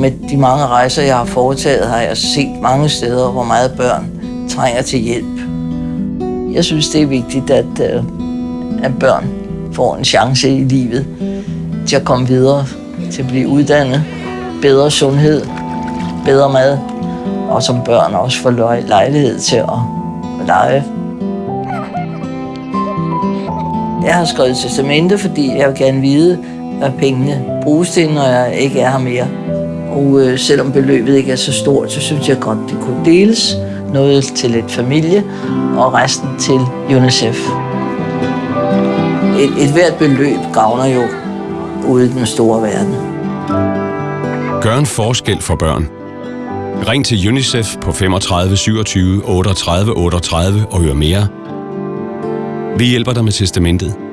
Med de mange rejser, jeg har foretaget, har jeg set mange steder, hvor meget børn trænger til hjælp. Jeg synes, det er vigtigt, at, øh, at børn får en chance i livet til at komme videre, til at blive uddannet, bedre sundhed, bedre mad, og som børn også får lejlighed til at lege. Jeg har skrevet testamente, fordi jeg vil gerne vide, hvad pengene bruges til, når jeg ikke er her mere. Og øh, selvom beløbet ikke er så stort, så synes jeg godt, det kunne deles. Noget til et familie, og resten til UNICEF. Et, et hvert beløb gavner jo ude i den store verden. Gør en forskel for børn. Ring til UNICEF på 35 27 38 38 og hør mere. Vi hjælper dig med testamentet